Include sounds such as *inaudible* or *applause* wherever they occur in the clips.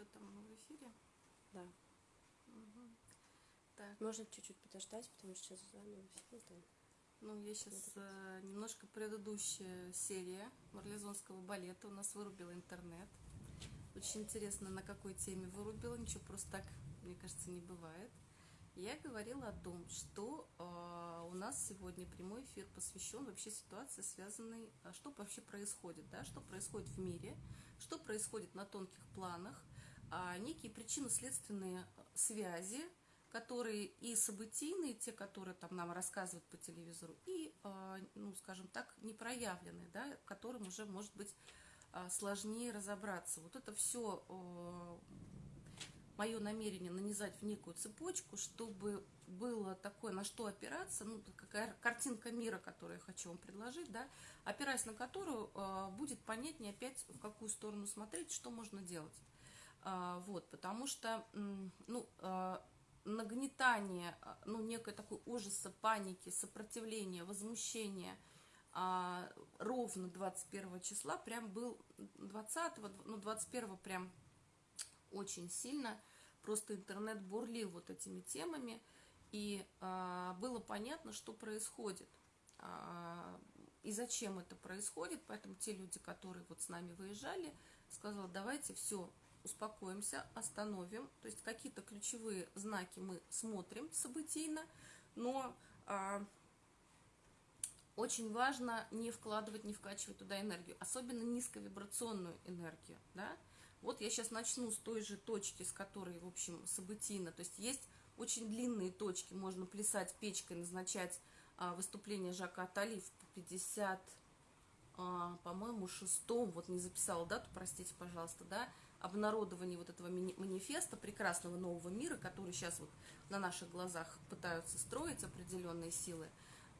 Что там в эфире? Да. Угу. Так. Можно чуть-чуть подождать, потому что сейчас заново все там. Ну, я сейчас э, немножко предыдущая серия марлезонского балета. У нас вырубила интернет. Очень интересно, на какой теме вырубила. Ничего просто так, мне кажется, не бывает. Я говорила о том, что э, у нас сегодня прямой эфир посвящен вообще ситуации, связанной, а что вообще происходит, да, что происходит в мире, что происходит на тонких планах, некие причинно-следственные связи, которые и событийные, те, которые там нам рассказывают по телевизору, и, э, ну, скажем так, непроявленные, да, которым уже, может быть, э, сложнее разобраться. Вот это все мое намерение нанизать в некую цепочку, чтобы было такое, на что опираться, ну, какая картинка мира, которую я хочу вам предложить, да, опираясь на которую будет понятнее опять, в какую сторону смотреть, что можно делать. Э, вот, потому что, ну, э, нагнетание, ну, некой такой ужаса, паники, сопротивления, возмущения э, ровно 21 числа, прям был 20, ну, 21 прям очень сильно, просто интернет бурлил вот этими темами, и а, было понятно, что происходит. А, и зачем это происходит, поэтому те люди, которые вот с нами выезжали, сказали, давайте все, успокоимся, остановим, то есть какие-то ключевые знаки мы смотрим событийно, но а, очень важно не вкладывать, не вкачивать туда энергию, особенно низковибрационную энергию, да, вот я сейчас начну с той же точки, с которой, в общем, событийно. То есть есть очень длинные точки, можно плясать печкой, назначать а, выступление Жака Атали в 50, а, по-моему, шестом, вот не записала дату, простите, пожалуйста, да, обнародование вот этого манифеста прекрасного нового мира, который сейчас вот на наших глазах пытаются строить определенные силы.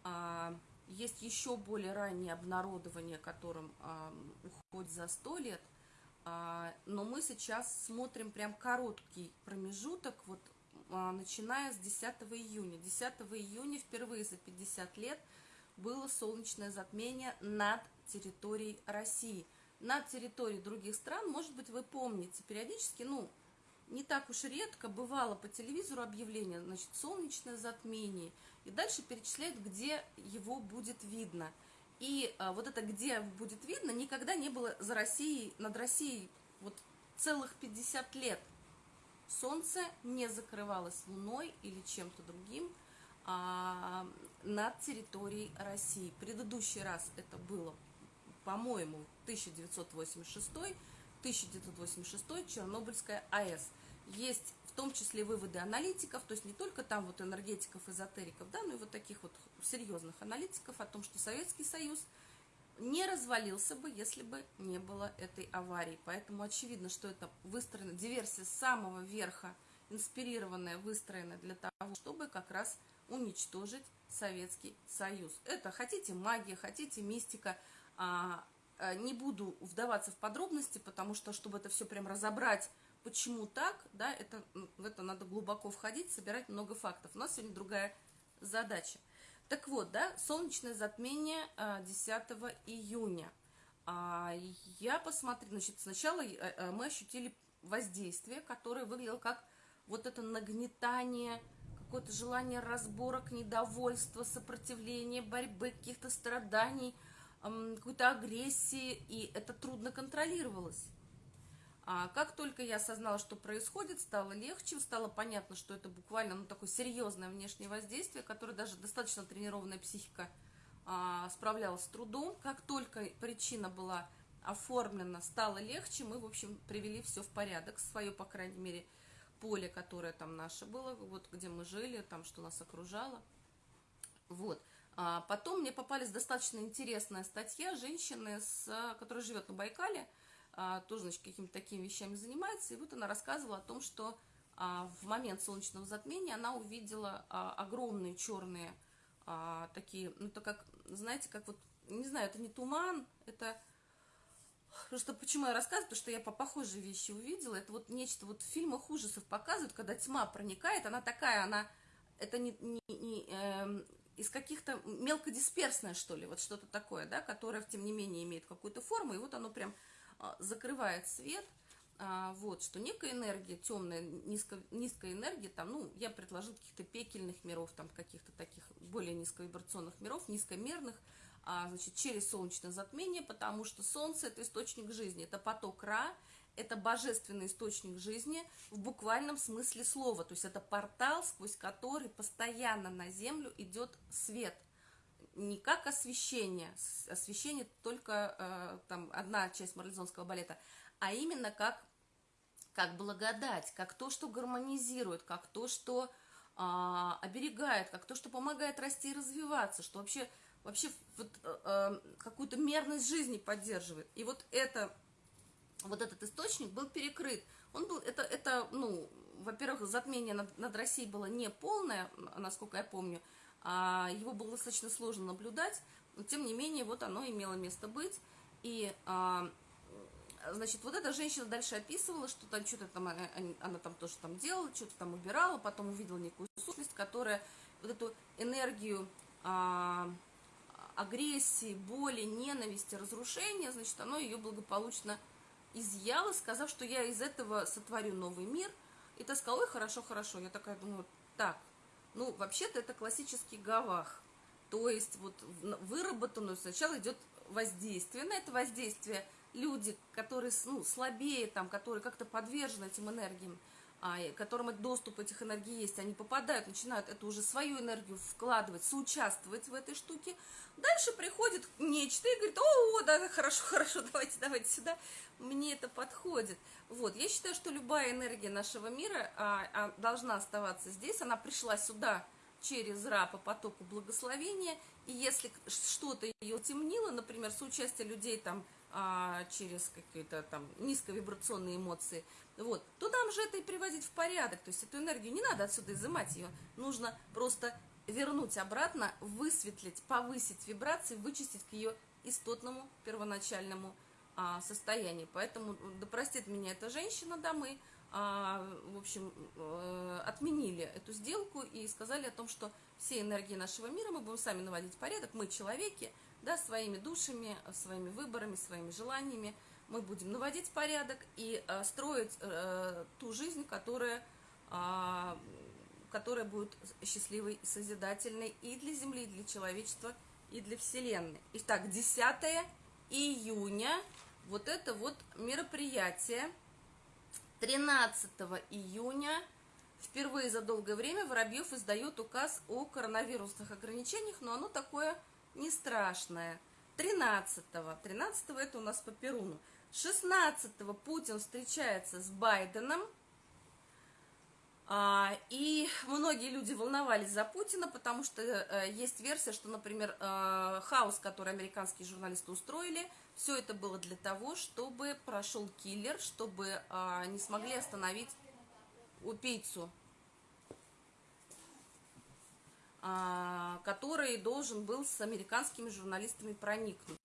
А, есть еще более раннее обнародование, которым уходит за сто лет – а, но мы сейчас смотрим прям короткий промежуток, вот а, начиная с 10 июня. 10 июня впервые за 50 лет было солнечное затмение над территорией России. Над территорией других стран, может быть, вы помните, периодически, ну, не так уж редко бывало по телевизору объявление, значит, солнечное затмение, и дальше перечисляют, где его будет видно – и а, вот это, где будет видно, никогда не было за Россией, над Россией вот целых 50 лет. Солнце не закрывалось луной или чем-то другим а, над территорией России. Предыдущий раз это было, по-моему, 1986 1986 Чернобыльская АЭС. Есть в том числе выводы аналитиков, то есть не только там вот энергетиков, эзотериков, да, но и вот таких вот серьезных аналитиков о том, что Советский Союз не развалился бы, если бы не было этой аварии. Поэтому очевидно, что это выстроена диверсия с самого верха, инспирированная, выстроена для того, чтобы как раз уничтожить Советский Союз. Это хотите магия, хотите мистика, не буду вдаваться в подробности, потому что, чтобы это все прям разобрать, почему так, да, это, в это надо глубоко входить, собирать много фактов. У нас сегодня другая задача. Так вот, да, солнечное затмение 10 а, июня. А, я посмотрела, значит, сначала э, э, мы ощутили воздействие, которое выглядело как вот это нагнетание, какое-то желание разборок, недовольства, сопротивления, борьбы, каких-то страданий, какой-то агрессии, и это трудно контролировалось. А как только я осознала, что происходит, стало легче, стало понятно, что это буквально ну, такое серьезное внешнее воздействие, которое даже достаточно тренированная психика а, справлялась с трудом. Как только причина была оформлена, стало легче, мы, в общем, привели все в порядок, свое, по крайней мере, поле, которое там наше было, вот где мы жили, там, что нас окружало. Вот. А потом мне попались достаточно интересная статья женщины, с, которая живет на Байкале, а, тоже, значит, какими-то такими вещами занимается. И вот она рассказывала о том, что а, в момент солнечного затмения она увидела огромные черные такие, ну, это как, знаете, как вот, не знаю, это не туман, это... Просто почему я рассказываю, потому что я по похожей вещи увидела. Это вот нечто, вот в фильмах ужасов показывают, когда тьма проникает, она такая, она, это не, не, не из каких-то мелкодисперсное, что ли, вот что-то такое, да, которое, тем не менее, имеет какую-то форму, и вот оно прям а, закрывает свет, а, вот, что некая энергия, темная, низко, низкая энергия, там, ну, я предложил каких-то пекельных миров, там, каких-то таких более низковибрационных миров, низкомерных, а, значит, через солнечное затмение, потому что Солнце – это источник жизни, это поток Ра, это божественный источник жизни в буквальном смысле слова, то есть это портал, сквозь который постоянно на Землю идет свет – не как освещение, освещение только э, там одна часть марлезонского балета, а именно как, как благодать, как то, что гармонизирует, как то, что э, оберегает, как то, что помогает расти и развиваться, что вообще, вообще вот, э, э, какую-то мерность жизни поддерживает. И вот это, вот этот источник был перекрыт. Он был, это, это ну, во-первых, затмение над, над Россией было не полное, насколько я помню, а, его было достаточно сложно наблюдать, но тем не менее вот оно имело место быть. И, а, значит, вот эта женщина дальше описывала, что там что-то там, она, там тоже там делала, что-то там убирала, потом увидела некую сущность, которая вот эту энергию а, агрессии, боли, ненависти, разрушения, значит, оно ее благополучно изъяло, сказав, что я из этого сотворю новый мир. И та сказала, ой, хорошо, хорошо. Я такая думаю, так, ну, вообще-то это классический гавах. То есть вот выработанную сначала идет воздействие. На это воздействие люди, которые ну, слабее, там, которые как-то подвержены этим энергиям, которым доступ этих энергий есть, они попадают, начинают эту уже свою энергию вкладывать, соучаствовать в этой штуке. Дальше приходит нечто и говорит, о, да, хорошо, *laughs* хорошо, давайте, давайте сюда, мне это подходит. Вот, я считаю, что любая энергия нашего мира а, а, должна оставаться здесь, она пришла сюда через Ра по потоку благословения, и если что-то ее темнило, например, соучастие людей там а, через какие-то там низковибрационные эмоции, вот, то нам же это и приводить в порядок. То есть эту энергию не надо отсюда изымать ее, нужно просто вернуть обратно, высветлить, повысить вибрации, вычистить к ее истотному первоначальному а, состоянию. Поэтому, да простит меня эта женщина, да, мы, а, в общем, а, отменили эту сделку и сказали о том, что все энергии нашего мира мы будем сами наводить порядок, мы человеки, да, своими душами, своими выборами, своими желаниями, мы будем наводить порядок и э, строить э, ту жизнь, которая, э, которая будет счастливой и созидательной и для Земли, и для человечества, и для Вселенной. Итак, 10 июня, вот это вот мероприятие, 13 июня, впервые за долгое время Воробьев издает указ о коронавирусных ограничениях, но оно такое не страшное. 13-го, 13 это у нас по Перуну. 16-го Путин встречается с Байденом, а, и многие люди волновались за Путина, потому что э, есть версия, что, например, э, хаос, который американские журналисты устроили, все это было для того, чтобы прошел киллер, чтобы а, не смогли остановить убийцу, а, который должен был с американскими журналистами проникнуть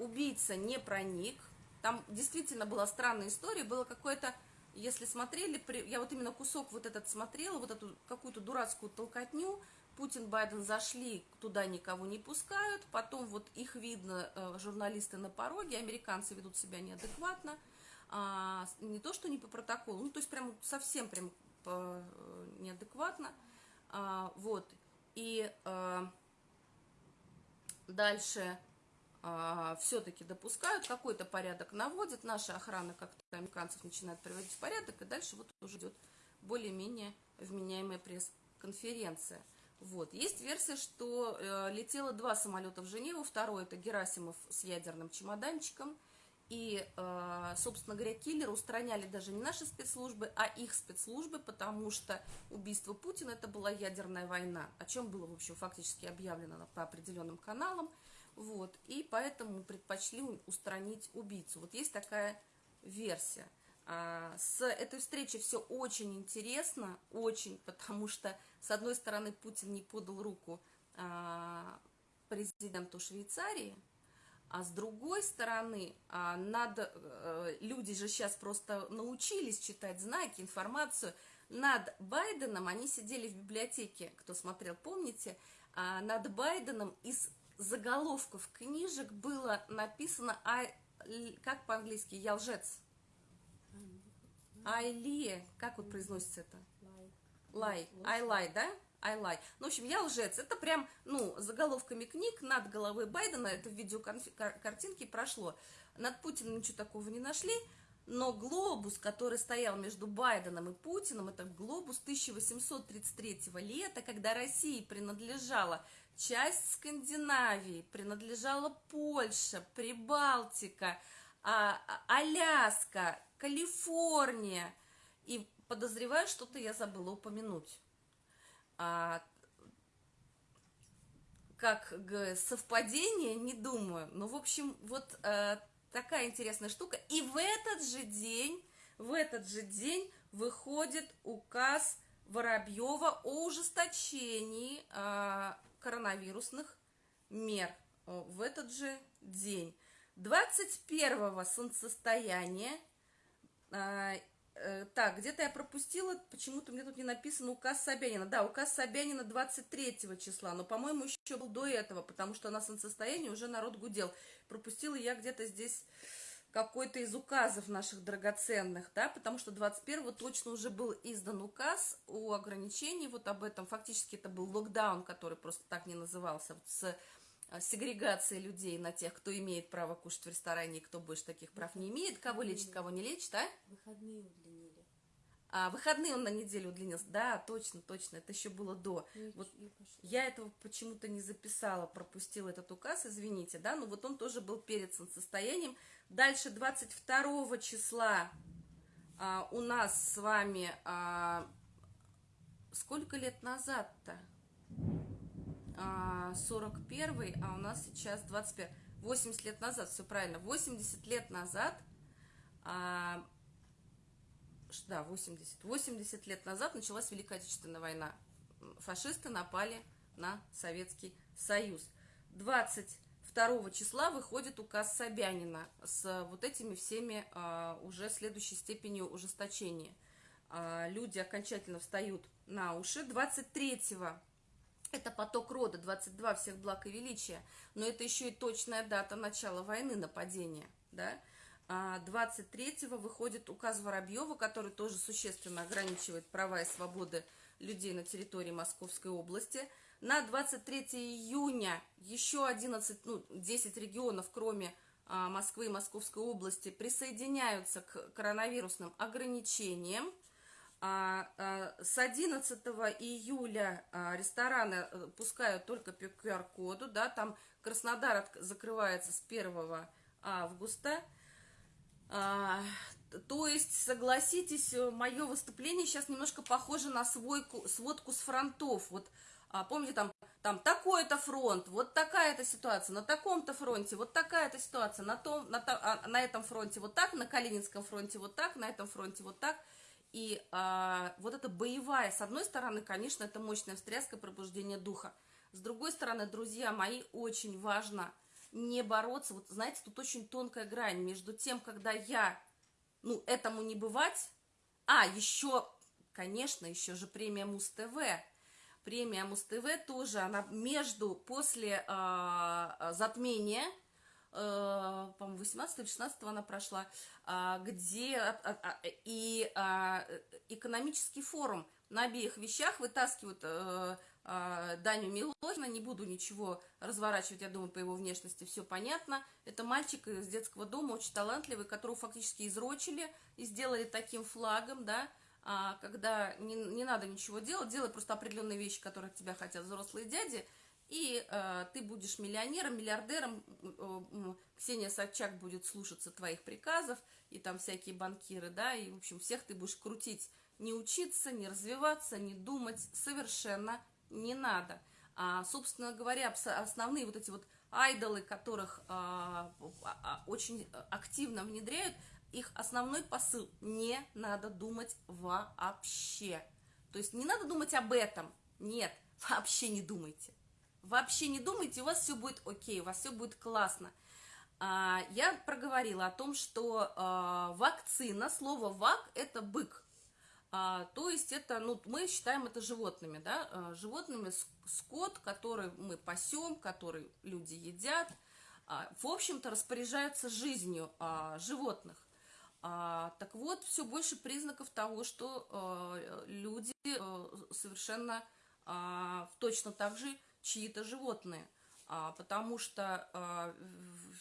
убийца не проник. Там действительно была странная история, было какое-то, если смотрели, я вот именно кусок вот этот смотрела, вот эту какую-то дурацкую толкотню, Путин, Байден зашли, туда никого не пускают, потом вот их видно, э, журналисты на пороге, американцы ведут себя неадекватно, а, не то, что не по протоколу, ну, то есть прям совсем прям по, э, неадекватно, а, вот, и а, дальше а, все-таки допускают, какой-то порядок наводят, наша охрана как-то американцев начинает приводить в порядок, и дальше вот уже идет более-менее вменяемая пресс-конференция. Вот. Есть версия, что э, летело два самолета в Женеву, второй это Герасимов с ядерным чемоданчиком, и, э, собственно говоря, киллеры устраняли даже не наши спецслужбы, а их спецслужбы, потому что убийство Путина это была ядерная война, о чем было, в общем, фактически объявлено по определенным каналам. Вот, и поэтому предпочли устранить убийцу. Вот есть такая версия. А, с этой встречи все очень интересно, очень, потому что, с одной стороны, Путин не подал руку а, президенту Швейцарии, а с другой стороны, а, надо, э, люди же сейчас просто научились читать знаки, информацию. Над Байденом, они сидели в библиотеке, кто смотрел, помните, над Байденом из заголовков книжек было написано, а, как по-английски, «Я лжец». Айли, как вот произносится это? Лай. Лай. I lie, да? I lie. Ну, в общем, я лжец. Это прям, ну, заголовками книг над головой Байдена, это в видеокартинке прошло. Над Путиным ничего такого не нашли, но глобус, который стоял между Байденом и Путиным, это глобус 1833 лета, когда России принадлежала часть Скандинавии, принадлежала Польша, Прибалтика, а, а- Аляска, Калифорния. И подозреваю, что-то я забыла упомянуть. А, как совпадение, не думаю. Ну, в общем, вот э, такая интересная штука. И в этот же день, в этот же день выходит указ Воробьева о ужесточении э, коронавирусных мер. О, В этот же день. 21-го солнцестояния а, э, так, где-то я пропустила, почему-то мне тут не написано указ Собянина. Да, указ Собянина 23 числа, но, по-моему, еще был до этого, потому что на солнцестоянии уже народ гудел. Пропустила я где-то здесь какой-то из указов наших драгоценных, да, потому что 21-го точно уже был издан указ о ограничении, вот об этом, фактически это был локдаун, который просто так не назывался, вот с а, сегрегацией людей на тех, кто имеет право кушать в ресторане, и кто больше таких прав не имеет, кого лечит, кого не лечит, а? Выходные удлинили. А выходные он на неделю удлинился. Да, точно, точно. Это еще было до. И, Вот пошло. Я этого почему-то не записала, пропустила этот указ, извините, да, но вот он тоже был перед солнцестоянием. Дальше 22 числа а, у нас с вами а, сколько лет назад-то? А, 41 а у нас сейчас 21 80 лет назад, все правильно, 80 лет назад а, да, 80. 80 лет назад началась Великая Отечественная война. Фашисты напали на Советский Союз. 22 числа выходит указ Собянина с вот этими всеми а, уже следующей степенью ужесточения. А, люди окончательно встают на уши. 23 это поток рода, 22 всех благ и величия, но это еще и точная дата начала войны, нападения, да. А 23-го выходит указ Воробьева, который тоже существенно ограничивает права и свободы людей на территории Московской области. На 23 июня еще 11, ну, 10 регионов, кроме а, Москвы и Московской области, присоединяются к коронавирусным ограничениям. А, а, с 11 июля а, рестораны э, пускают только по QR-коду, да, там Краснодар закрывается с 1 августа. А, то есть, согласитесь, мое выступление сейчас немножко похоже на свойку, сводку с фронтов. Вот а, помните, там, там такой-то фронт, вот такая-то ситуация, на таком-то фронте, вот такая-то ситуация, на, том, на, а, на этом фронте вот так, на Калининском фронте вот так, на этом фронте вот так. И а, вот эта боевая, с одной стороны, конечно, это мощная встряска пробуждения духа. С другой стороны, друзья мои, очень важно не бороться. Вот знаете, тут очень тонкая грань между тем, когда я, ну, этому не бывать. А, еще, конечно, еще же премия Муз-ТВ. Премия Муз-ТВ тоже, она между, после а, затмения, э, по-моему, 18 или 16 она прошла, а, где а, а, и а, экономический форум на обеих вещах вытаскивают э, Даню Милохина, не буду ничего разворачивать, я думаю, по его внешности все понятно. Это мальчик из детского дома, очень талантливый, которого фактически изрочили и сделали таким флагом, да, а, когда не, не надо ничего делать, делай просто определенные вещи, которые от тебя хотят взрослые дяди, и э, ты будешь миллионером, миллиардером, э, Ксения Собчак будет слушаться твоих приказов, и там всякие банкиры, да, и, в общем, всех ты будешь крутить. Не учиться, не развиваться, не думать. Совершенно не надо. А, собственно говоря, основные вот эти вот айдолы, которых а, а, а, очень активно внедряют, их основной посыл – не надо думать вообще. То есть не надо думать об этом. Нет, *laughs* вообще не думайте. Вообще не думайте, у вас все будет окей, у вас все будет классно. А, я проговорила о том, что а, вакцина, слово «вак» – это бык. А, то есть это, ну, мы считаем это животными, да, а, животными скот, который мы пасем, который люди едят, а, в общем-то распоряжаются жизнью а, животных. А, так вот, все больше признаков того, что э, люди э, совершенно э, точно так же чьи-то животные. А, потому что э,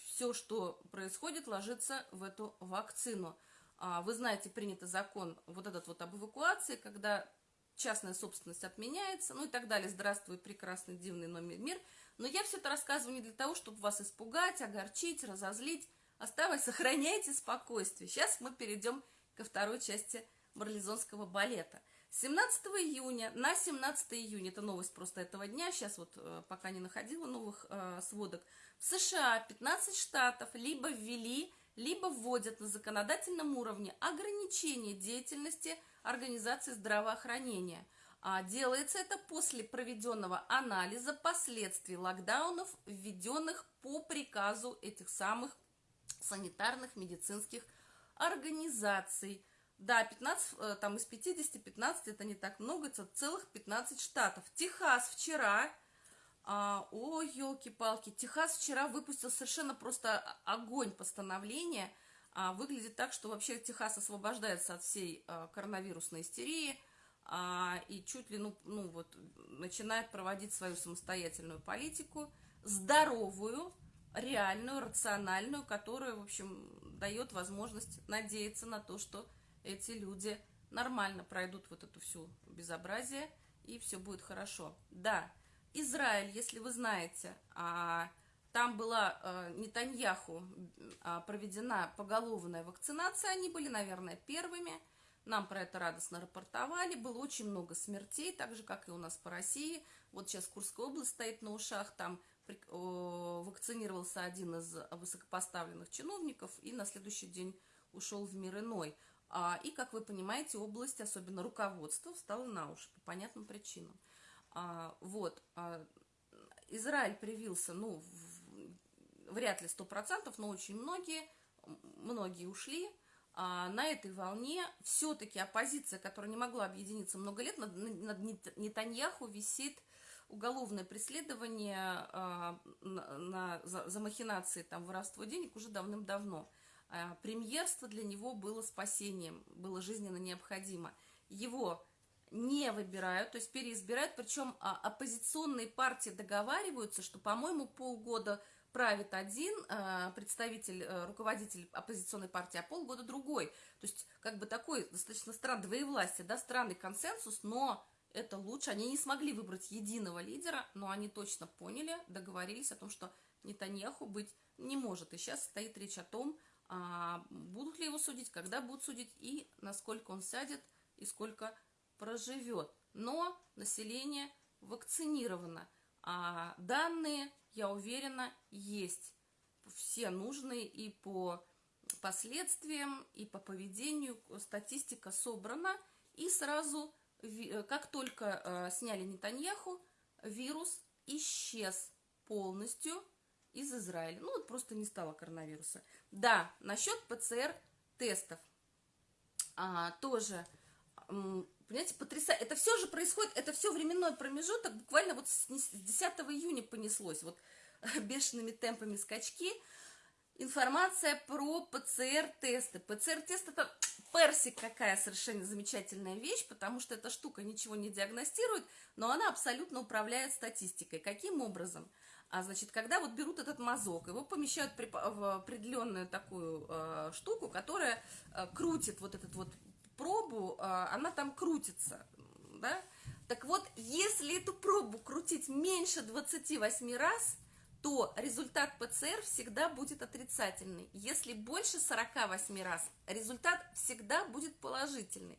все, что происходит, ложится в эту вакцину. А, вы знаете, принят закон вот этот вот об эвакуации, когда частная собственность отменяется, ну и так далее. Здравствуй, прекрасный, дивный номер мир. Но я все это рассказываю не для того, чтобы вас испугать, огорчить, разозлить. Оставайтесь, сохраняйте спокойствие. Сейчас мы перейдем ко второй части марлезонского балета. 17 июня на 17 июня, это новость просто этого дня, сейчас вот э, пока не находила новых э, сводок, в США 15 штатов либо ввели, либо вводят на законодательном уровне ограничение деятельности организации здравоохранения. А делается это после проведенного анализа последствий локдаунов, введенных по приказу этих самых санитарных медицинских организаций. Да, 15, э, там из 50, 15 это не так много, это целых 15 штатов. Техас вчера, а, о, елки-палки, Техас вчера выпустил совершенно просто огонь постановления. А, выглядит так, что вообще Техас освобождается от всей а, коронавирусной истерии и чуть ли, ну, ну вот, начинает проводить свою самостоятельную политику, здоровую, реальную, рациональную, которая, в общем, дает возможность надеяться на то, что эти люди нормально пройдут вот эту всю безобразие, и все будет хорошо. Да, Израиль, если вы знаете, а, там была а, Нетаньяху а, проведена поголовная вакцинация, они были, наверное, первыми, нам про это радостно рапортовали, было очень много смертей, так же, как и у нас по России. Вот сейчас Курская область стоит на ушах, там вакцинировался один из высокопоставленных чиновников и на следующий день ушел в мир иной. А, и, как вы понимаете, область, особенно руководство, встало на уши по понятным причинам. А, вот. А, Израиль привился, ну, вряд ли сто процентов, но очень многие, многие ушли. На этой волне все-таки оппозиция, которая не могла объединиться много лет, над, над Нетаньяху висит уголовное преследование на, на, за, за махинации, там, воровство денег уже давным-давно. А, премьерство для него было спасением, было жизненно необходимо. Его не выбирают, то есть переизбирают, причем а, оппозиционные партии договариваются, что, по-моему, полгода правит один а, представитель, руководитель оппозиционной партии, а полгода другой. То есть, как бы такой достаточно странный двоевластие, да, странный консенсус, но это лучше. Они не смогли выбрать единого лидера, но они точно поняли, договорились о том, что Нетаньяху быть не может. И сейчас стоит речь о том, а, будут ли его судить, когда будут судить и насколько он сядет и сколько проживет. Но население вакцинировано. А данные, я уверена, есть. Все нужные и по последствиям, и по поведению. Статистика собрана. И сразу, как только э, сняли Нетаньяху, вирус исчез полностью из Израиля. Ну, вот просто не стало коронавируса. Да, насчет ПЦР-тестов. А, тоже, понимаете, потрясающе. Это все же происходит, это все временной промежуток, буквально вот с 10 июня понеслось, вот *laughs* бешеными темпами скачки. Информация про ПЦР-тесты. ПЦР-тест это персик какая совершенно замечательная вещь, потому что эта штука ничего не диагностирует, но она абсолютно управляет статистикой. Каким образом? А значит, когда вот берут этот мазок, его помещают в определенную такую э, штуку, которая э, крутит вот этот вот пробу, э, она там крутится, да? Так вот, если эту пробу крутить меньше 28 раз, то результат ПЦР всегда будет отрицательный. Если больше 48 раз, результат всегда будет положительный.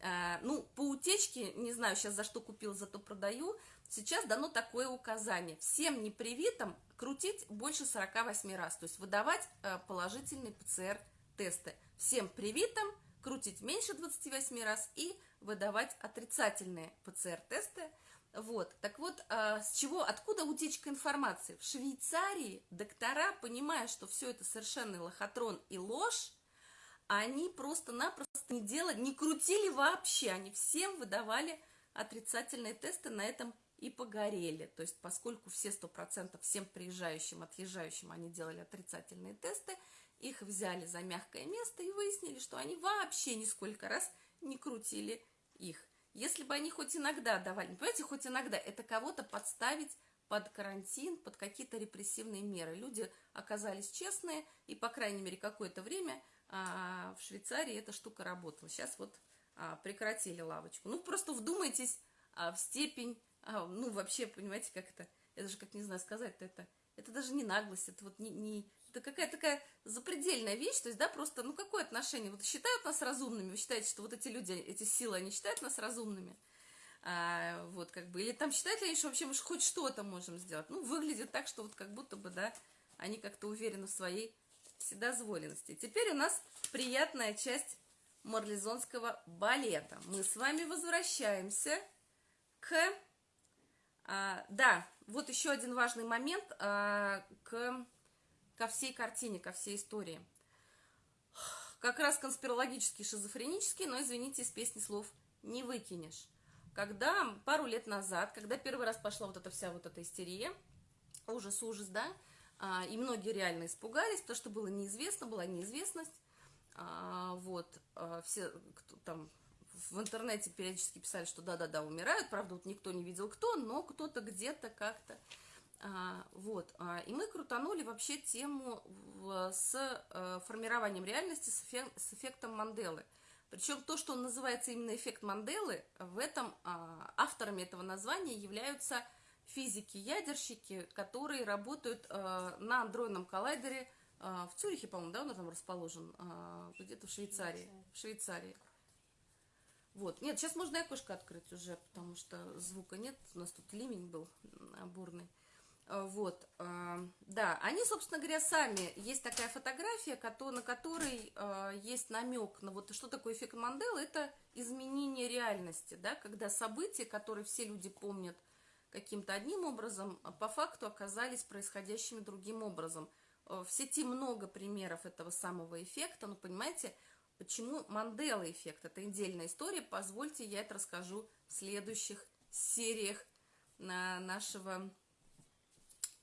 Э, ну, по утечке, не знаю, сейчас за что купил, зато продаю, сейчас дано такое указание. Всем непривитым крутить больше 48 раз, то есть выдавать э, положительные ПЦР-тесты. Всем привитым крутить меньше 28 раз и выдавать отрицательные ПЦР-тесты. Вот, так вот, э, с чего, откуда утечка информации? В Швейцарии доктора, понимая, что все это совершенный лохотрон и ложь, они просто-напросто не делали, не крутили вообще, они всем выдавали отрицательные тесты, на этом и погорели. То есть, поскольку все 100% всем приезжающим, отъезжающим они делали отрицательные тесты, их взяли за мягкое место и выяснили, что они вообще нисколько раз не крутили их. Если бы они хоть иногда давали, понимаете, хоть иногда, это кого-то подставить под карантин, под какие-то репрессивные меры. Люди оказались честные, и, по крайней мере, какое-то время а, в Швейцарии эта штука работала. Сейчас вот а, прекратили лавочку. Ну, просто вдумайтесь а, в степень, а, ну, вообще, понимаете, как это, это же, как не знаю сказать это, это даже не наглость, это вот не, не это какая-то такая запредельная вещь, то есть, да, просто, ну, какое отношение? Вот считают нас разумными, вы считаете, что вот эти люди, эти силы, они считают нас разумными? А, вот, как бы, или там считают ли они, что вообще мы хоть что-то можем сделать? Ну, выглядит так, что вот как будто бы, да, они как-то уверены в своей вседозволенности. Теперь у нас приятная часть марлезонского балета. Мы с вами возвращаемся к... А, да, вот еще один важный момент а, к ко всей картине, ко всей истории. Как раз конспирологический, шизофренический, но, извините, из песни слов не выкинешь. Когда пару лет назад, когда первый раз пошла вот эта вся вот эта истерия, ужас, ужас, да, а, и многие реально испугались, потому что было неизвестно, была неизвестность, а, вот, а, все, кто там в интернете периодически писали, что да-да-да, умирают, правда, вот никто не видел кто, но кто-то где-то как-то вот, а, и мы крутанули вообще тему с а, формированием реальности с, эффект, с эффектом Манделы. Причем то, что он называется именно эффект Манделы, в этом а, авторами этого названия являются физики-ядерщики, которые работают а, на андроидном коллайдере а, в Цюрихе, по-моему, да, он там расположен, а, где-то в Швейцарии. В Швейцарии. Вот. Нет, сейчас можно и окошко открыть уже, потому что звука нет. У нас тут ливень был бурный. А, вот, а, да, они, собственно говоря, сами, есть такая фотография, на которой а, есть намек на вот что такое эффект Манделы, это изменение реальности, да, когда события, которые все люди помнят каким-то одним образом, по факту оказались происходящими другим образом. В сети много примеров этого самого эффекта, но понимаете, почему Мандела эффект, это отдельная история, позвольте я это расскажу в следующих сериях нашего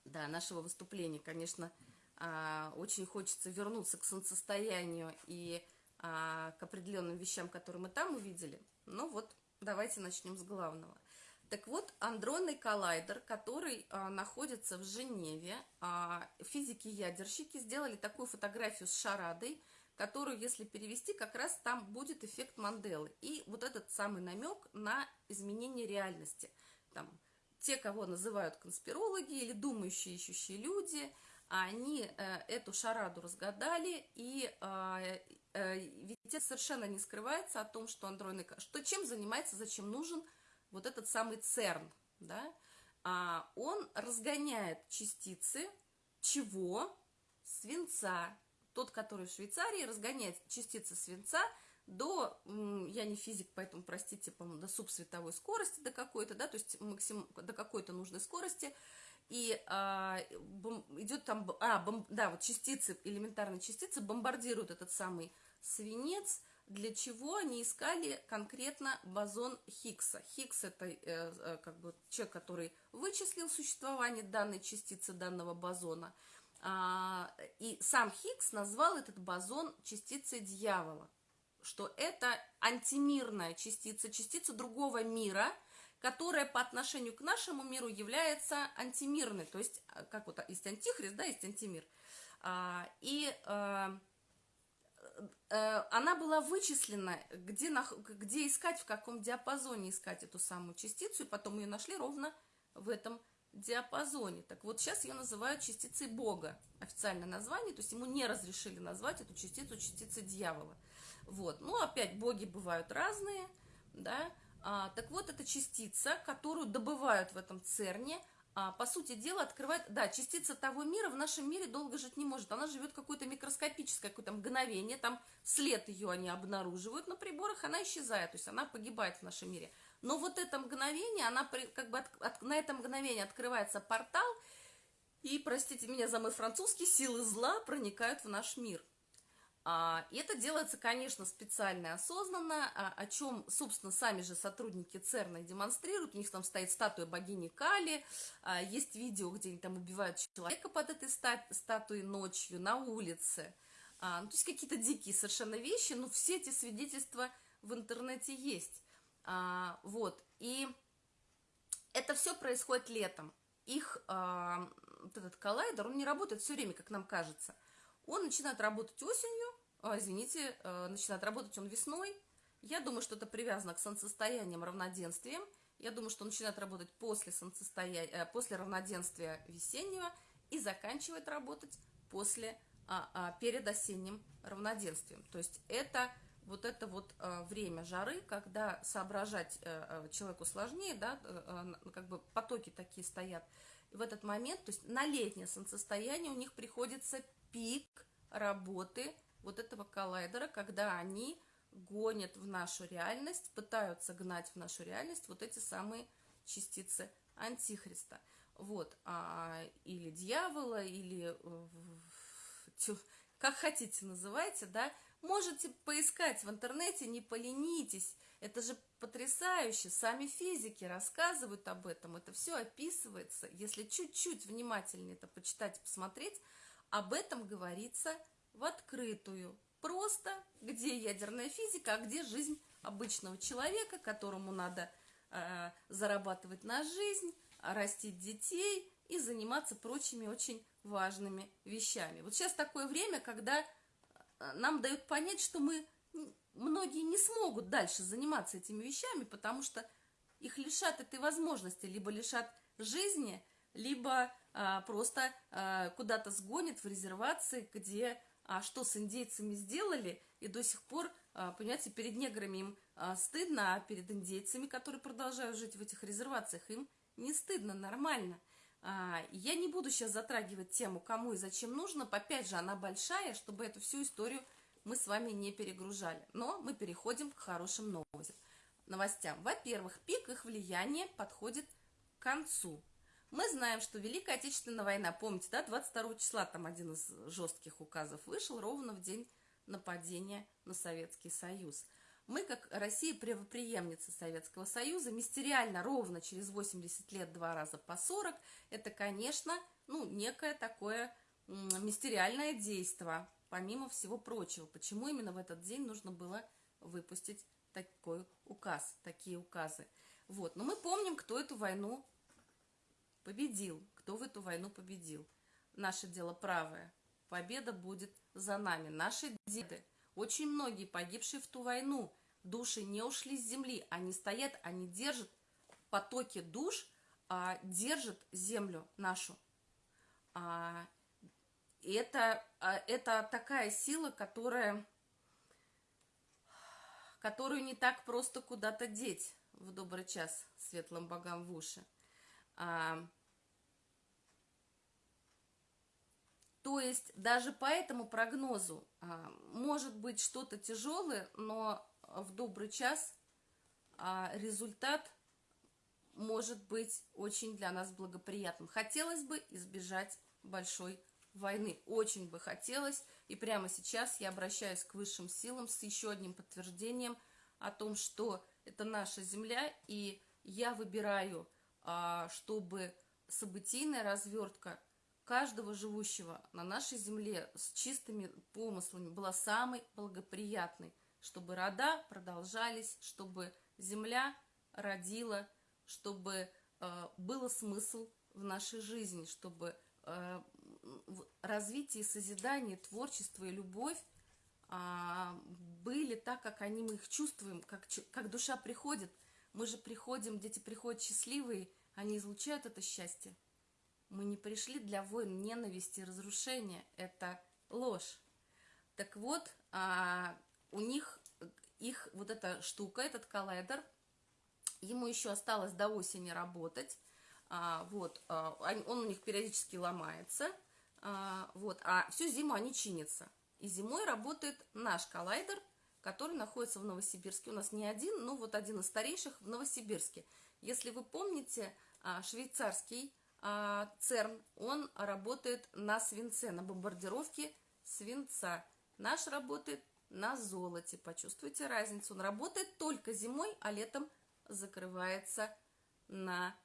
да, нашего выступления, конечно, а, очень хочется вернуться к солнцестоянию и а, к определенным вещам, которые мы там увидели. Но вот давайте начнем с главного. Так вот, андронный коллайдер, который а, находится в Женеве, физики-ядерщики сделали такую фотографию с шарадой, которую, если перевести, как раз там будет эффект Манделы. И вот этот самый намек на изменение реальности. Там те, кого называют конспирологи или думающие, ищущие люди, они э, эту шараду разгадали, и э, э, ведь это совершенно не скрывается о том, что андроидный... Что, чем занимается, зачем нужен вот этот самый ЦЕРН, да? А, он разгоняет частицы чего? Свинца. Тот, который в Швейцарии, разгоняет частицы свинца – до, я не физик, поэтому, простите, по-моему, до субсветовой скорости до какой-то, да, то есть максим, до какой-то нужной скорости, и а, бом, идет там, а, бом, да, вот частицы, элементарные частицы бомбардируют этот самый свинец, для чего они искали конкретно бозон Хиггса. Хиггс это э, э, как бы человек, который вычислил существование данной частицы, данного бозона, а, и сам Хиггс назвал этот бозон частицей дьявола что это антимирная частица, частица другого мира, которая по отношению к нашему миру является антимирной. То есть, а, как вот есть антихрист, да, есть антимир. А, и а, она была вычислена, где, где искать, в каком диапазоне искать эту самую частицу, и потом ее нашли ровно в этом диапазоне. Так вот, сейчас ее называют частицей Бога, официальное название, то есть ему не разрешили назвать эту частицу частицей дьявола. Вот. Ну, опять, боги бывают разные, да. А, так вот, это частица, которую добывают в этом ЦЕРНе, а, по сути дела, открывает... Да, частица того мира в нашем мире долго жить не может. Она живет какое-то микроскопическое какое-то мгновение, там след ее они обнаруживают на приборах, она исчезает, то есть она погибает в нашем мире. Но вот это мгновение, она как бы от, от, на это мгновение открывается портал, и, простите меня за мой французский, силы зла проникают в наш мир. А, это делается, конечно, специально и осознанно, а, о чем, собственно, сами же сотрудники ЦЕРНа демонстрируют. У них там стоит статуя богини Кали, а, есть видео, где они там убивают человека под этой статуей ночью на улице. Ну, то есть какие-то дикие совершенно вещи, но все эти свидетельства в интернете есть. Вот, и это все происходит летом. Их, вот этот коллайдер, он не работает все время, как нам кажется. Он начинает работать осенью, извините, а, начинает работать он весной. Я думаю, что это привязано к солнцестояниям, равноденствиям. Я думаю, что он начинает работать после, солнцестояния, э, после равноденствия весеннего и заканчивает работать после, а, а, перед осенним равноденствием. То есть это вот это вот а, время жары, когда соображать а, человеку сложнее, да, а, как бы потоки такие стоят. И в этот момент, то есть на летнее солнцестояние у них приходится пик работы вот этого коллайдера, когда они гонят в нашу реальность, пытаются гнать в нашу реальность вот эти самые частицы антихриста. Вот, а, или дьявола, или как хотите называйте, да, можете поискать в интернете, не поленитесь, это же потрясающе, сами физики рассказывают об этом, это все описывается, если чуть-чуть внимательнее это почитать, посмотреть, об этом говорится в открытую, просто, где ядерная физика, а где жизнь обычного человека, которому надо э, зарабатывать на жизнь, растить детей и заниматься прочими очень важными вещами. Вот сейчас такое время, когда э, нам дают понять, что мы многие не смогут дальше заниматься этими вещами, потому что их лишат этой возможности, либо лишат жизни, либо а, просто а, куда-то сгонят в резервации, где а что с индейцами сделали, и до сих пор, а, понимаете, перед неграми им а, стыдно, а перед индейцами, которые продолжают жить в этих резервациях, им не стыдно, нормально. А, я не буду сейчас затрагивать тему, кому и зачем нужно, опять же, она большая, чтобы эту всю историю мы с вами не перегружали. Но мы переходим к хорошим новостям. Во-первых, пик их влияния подходит к концу. Мы знаем, что Великая Отечественная война, помните, да, 22 числа там один из жестких указов вышел ровно в день нападения на Советский Союз. Мы, как Россия, правоприемница Советского Союза, мистериально ровно через 80 лет два раза по 40, это, конечно, ну, некое такое мистериальное действие, помимо всего прочего. Почему именно в этот день нужно было выпустить такой указ, такие указы? Вот, но мы помним, кто эту войну победил. Кто в эту войну победил? Наше дело правое. Победа будет за нами. Наши деды, очень многие погибшие в ту войну, души не ушли с земли. Они стоят, они держат потоки душ, а, держат землю нашу. А, это, а, это такая сила, которая, которую не так просто куда-то деть в добрый час светлым богам в уши. А, То есть даже по этому прогнозу а, может быть что-то тяжелое, но в добрый час а, результат может быть очень для нас благоприятным. Хотелось бы избежать большой войны. Очень бы хотелось. И прямо сейчас я обращаюсь к высшим силам с еще одним подтверждением о том, что это наша земля, и я выбираю, а, чтобы событийная развертка каждого живущего на нашей земле с чистыми помыслами была самой благоприятной, чтобы рода продолжались, чтобы земля родила, чтобы э, было смысл в нашей жизни, чтобы э, развитие, созидание, творчество и любовь э, были так, как они мы их чувствуем, как, как душа приходит. Мы же приходим, дети приходят счастливые, они излучают это счастье. Мы не пришли для войн, ненависти, разрушения. Это ложь. Так вот, а, у них их вот эта штука, этот коллайдер, ему еще осталось до осени работать. А, вот, а, он у них периодически ломается. А, вот, а всю зиму они чинятся. И зимой работает наш коллайдер, который находится в Новосибирске. У нас не один, но вот один из старейших в Новосибирске. Если вы помните, а, швейцарский ЦЕРН, он работает на свинце, на бомбардировке свинца. Наш работает на золоте. Почувствуйте разницу. Он работает только зимой, а летом закрывается на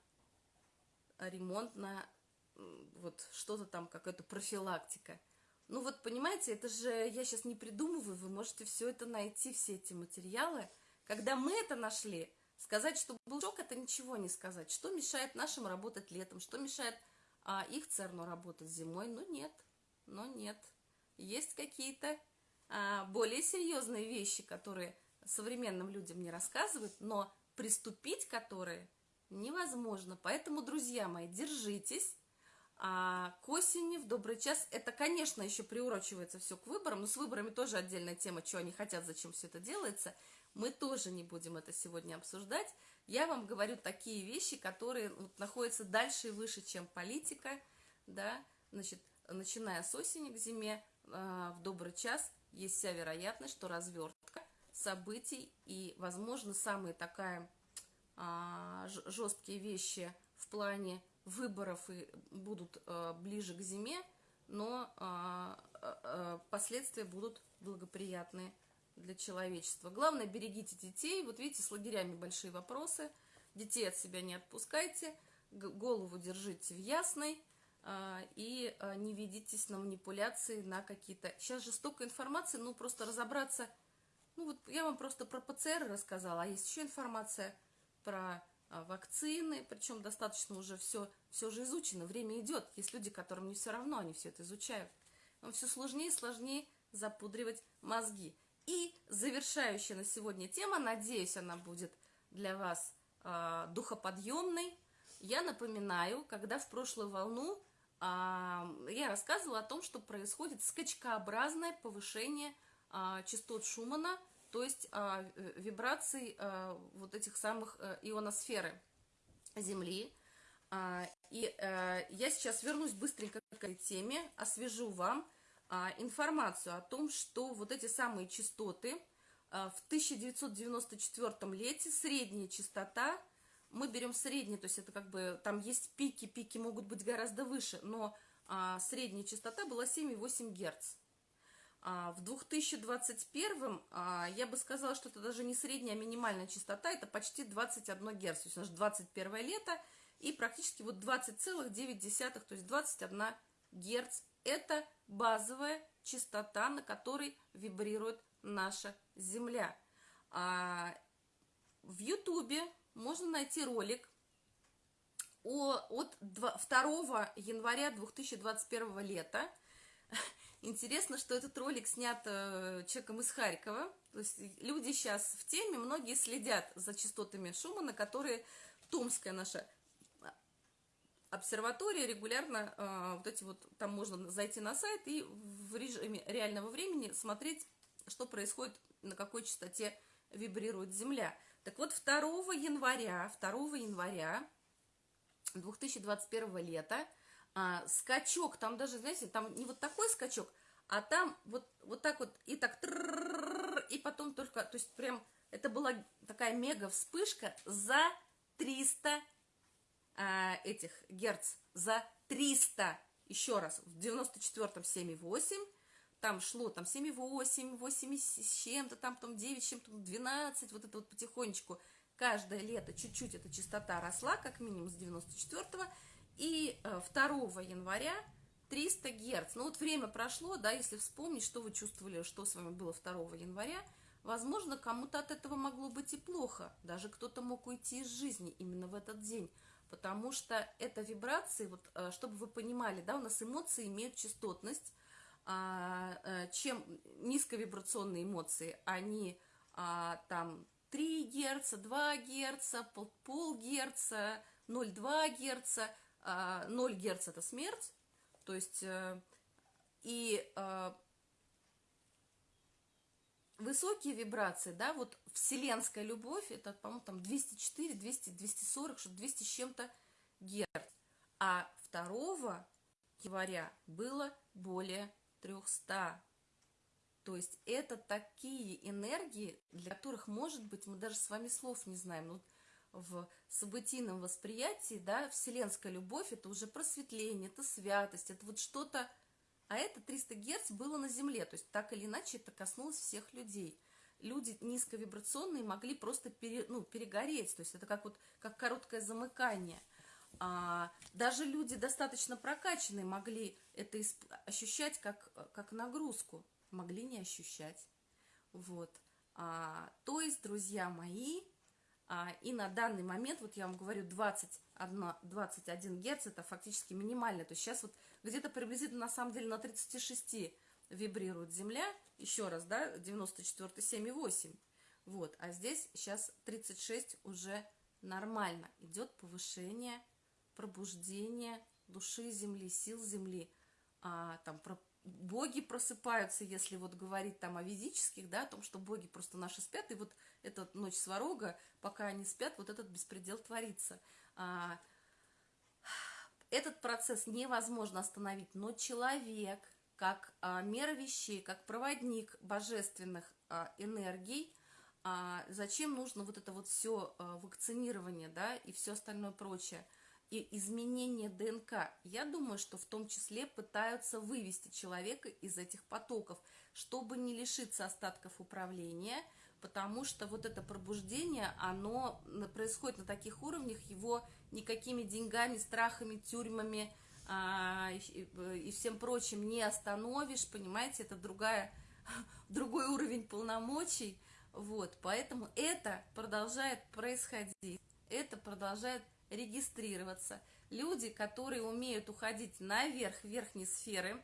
ремонт, на вот что-то там, какая-то профилактика. Ну вот, понимаете, это же я сейчас не придумываю, вы можете все это найти, все эти материалы. Когда мы это нашли, сказать, что был шок, это ничего не сказать. Что мешает нашим работать летом, что мешает а, их ЦЕРНу работать зимой? Ну нет, но нет. Есть какие-то а, более серьезные вещи, которые современным людям не рассказывают, но приступить которые невозможно. Поэтому, друзья мои, держитесь. А к осени, в добрый час, это, конечно, еще приурочивается все к выборам, но с выборами тоже отдельная тема, что они хотят, зачем все это делается. Мы тоже не будем это сегодня обсуждать. Я вам говорю такие вещи, которые вот, находятся дальше и выше, чем политика, да, значит, начиная с осени к зиме, э, в добрый час есть вся вероятность, что развертка событий и, возможно, самые такая а, жесткие вещи в плане выборов и будут а, ближе к зиме, но последствия будут благоприятные для человечества. Главное, берегите детей. Вот видите, с лагерями большие вопросы. Детей от себя не отпускайте, голову держите в ясной и не ведитесь на манипуляции, на какие-то... Сейчас же столько информации, ну просто разобраться... Ну вот я вам просто про ПЦР рассказала, а есть еще информация про а, вакцины, причем достаточно уже все, все же изучено, время идет. Есть люди, которым не все равно, они все это изучают. Но все сложнее и сложнее запудривать мозги. И завершающая на сегодня тема, надеюсь, она будет для вас э, духоподъемной. Я напоминаю, когда в прошлую волну э, я рассказывала о том, что происходит скачкообразное повышение э, частот Шумана – то есть а, вибраций а, вот этих самых а, ионосферы Земли. А, и а, я сейчас вернусь быстренько к этой теме, освежу вам а, информацию о том, что вот эти самые частоты а, в 1994 лете, средняя частота, мы берем средний, то есть это как бы, там есть пики, пики могут быть гораздо выше, но а, средняя частота была 7,8 Герц. А, в 2021 а, я бы сказала, что это даже не средняя, а минимальная частота, это почти 21 Герц, то есть наше 21 лето, и практически вот 20,9, то есть 21 Герц, это базовая частота, на которой вибрирует наша Земля. А, в Ютубе можно найти ролик о, от 2 января 2021 лета, *laughs* Интересно, что этот ролик снят э, человеком из Харькова. То есть люди сейчас в теме, многие следят за частотами Шумана, которые Томская наша обсерватория регулярно, э, вот эти вот, там можно зайти на сайт и в режиме реального времени смотреть, что происходит, на какой частоте вибрирует Земля. Так вот, 2 января, 2 января 2021 лета а, скачок, там даже, знаете, там не вот такой скачок, а там вот, вот так вот, и так, и потом только, то есть прям, это была такая мега вспышка за 300 а, этих герц, за 300, еще раз, в 94-м 7,8, там шло там 7,8, 8 с чем-то, там потом 9 с чем-то, 12, вот это вот потихонечку, каждое лето чуть-чуть эта частота росла, как минимум с 94-го, и 2 э, января 300 Герц. Ну вот время прошло, да, если вспомнить, что вы чувствовали, что с вами было 2 января, возможно, кому-то от этого могло быть и плохо. Даже кто-то мог уйти из жизни именно в этот день. Потому что это вибрации, вот, э, чтобы вы понимали, да, у нас эмоции имеют частотность. А, э, чем низковибрационные эмоции, они а, там 3 Герца, 2 Герца, пол, Герца, 0,2 Герца – 0 а, Герц это смерть, то есть э, и высокие вибрации, да, вот вселенская любовь, это, по-моему, там 204, 200, 240, что 200 с чем-то Герц. А 2 января было более 300. То есть это такие энергии, для которых, может быть, мы даже с вами слов не знаем. Ну, в событийном восприятии, да, вселенская любовь, это уже просветление, это святость, это вот что-то, а это 300 Герц было на Земле, то есть так или иначе это коснулось всех людей. Люди низковибрационные могли просто пере, ну, перегореть, то есть это как вот как короткое замыкание. А, даже люди достаточно прокачанные могли это ощущать как, как нагрузку, могли не ощущать. Вот. А, то есть, друзья мои, а, и на данный момент, вот я вам говорю, 21, 21 Гц это фактически минимально. То есть сейчас вот где-то приблизительно на самом деле на 36 вибрирует Земля. Еще раз, да, 94, 7,8. Вот, а здесь сейчас 36 уже нормально. Идет повышение, пробуждение души Земли, сил Земли. А, там про боги просыпаются, если вот говорить там о ведических, да, о том, что боги просто наши спят, и вот эта ночь сварога, пока они спят, вот этот беспредел творится. А, этот процесс невозможно остановить, но человек, как а, мера вещей, как проводник божественных а, энергий, зачем нужно вот это вот все вакцинирование, да, и все остальное прочее – и изменение ДНК, я думаю, что в том числе пытаются вывести человека из этих потоков, чтобы не лишиться остатков управления, потому что вот это пробуждение, оно происходит на таких уровнях, его никакими деньгами, страхами, тюрьмами а, и, и всем прочим не остановишь, понимаете, это другая, *laughs* другой уровень полномочий, вот, поэтому это продолжает происходить, это продолжает регистрироваться. Люди, которые умеют уходить наверх верхней сферы,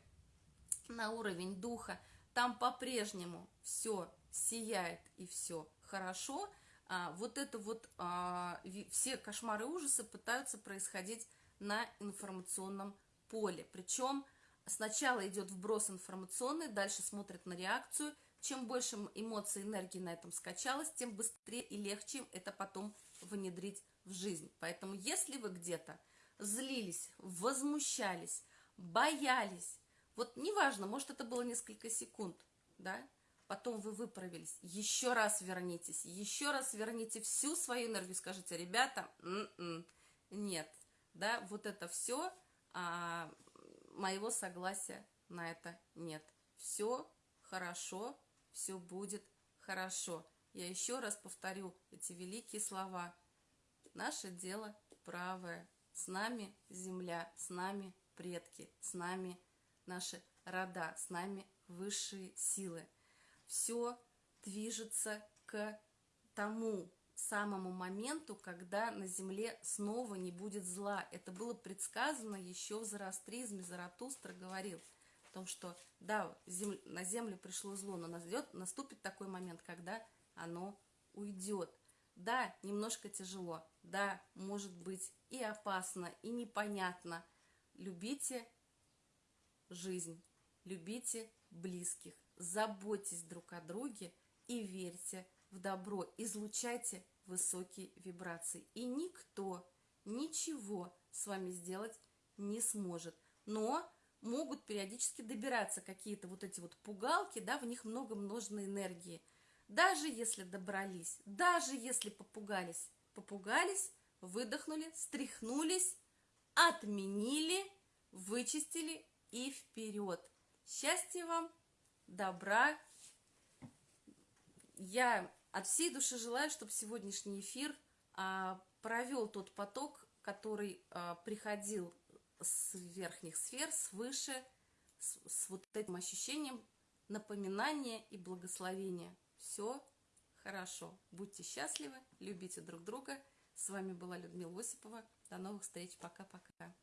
на уровень духа, там по-прежнему все сияет и все хорошо. А, вот это вот а, все кошмары и ужасы пытаются происходить на информационном поле. Причем сначала идет вброс информационный, дальше смотрят на реакцию. Чем больше эмоций, энергии на этом скачалось, тем быстрее и легче это потом внедрить в жизнь. Поэтому если вы где-то злились, возмущались, боялись, вот неважно, может это было несколько секунд, да, потом вы выправились, еще раз вернитесь, еще раз верните всю свою энергию, скажите, ребята, м -м, нет, да, вот это все, а, моего согласия на это нет. Все хорошо, все будет хорошо. Я еще раз повторю эти великие слова – Наше дело правое. С нами земля, с нами предки, с нами наши рода, с нами высшие силы. Все движется к тому самому моменту, когда на земле снова не будет зла. Это было предсказано еще в зороастризме. Заратустра говорил о том, что да, земля, на землю пришло зло, но наступит такой момент, когда оно уйдет. Да, немножко тяжело, да, может быть и опасно, и непонятно. Любите жизнь, любите близких, заботьтесь друг о друге и верьте в добро, излучайте высокие вибрации. И никто ничего с вами сделать не сможет. Но могут периодически добираться какие-то вот эти вот пугалки, да, в них много множной энергии – даже если добрались, даже если попугались, попугались, выдохнули, стряхнулись, отменили, вычистили и вперед. Счастья вам, добра. Я от всей души желаю, чтобы сегодняшний эфир а, провел тот поток, который а, приходил с верхних сфер, свыше, с, с вот этим ощущением напоминания и благословения все хорошо. Будьте счастливы, любите друг друга. С вами была Людмила Осипова. До новых встреч. Пока-пока.